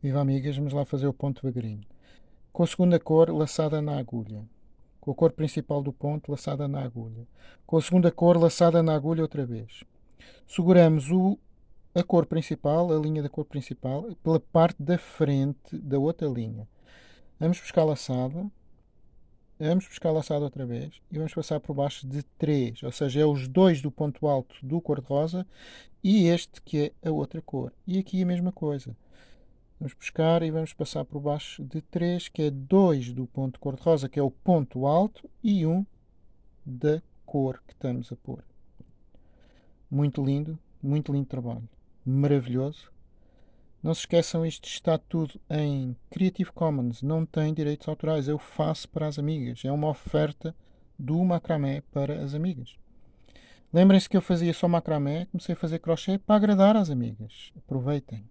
Viva amigas, vamos lá fazer o ponto devagarinho. Com a segunda cor laçada na agulha. Com a cor principal do ponto laçada na agulha. Com a segunda cor laçada na agulha outra vez. Seguramos o, a cor principal, a linha da cor principal, pela parte da frente da outra linha. Vamos buscar laçada. Vamos buscar laçada outra vez e vamos passar por baixo de 3, ou seja, é os dois do ponto alto do cor-de-rosa e este que é a outra cor. E aqui a mesma coisa. Vamos buscar e vamos passar por baixo de 3, que é 2 do ponto cor-de-rosa, que é o ponto alto, e 1 da cor que estamos a pôr. Muito lindo, muito lindo trabalho. Maravilhoso. Não se esqueçam, isto está tudo em Creative Commons, não tem direitos autorais. Eu faço para as amigas. É uma oferta do macramé para as amigas. Lembrem-se que eu fazia só macramé, comecei a fazer crochê para agradar às amigas. Aproveitem.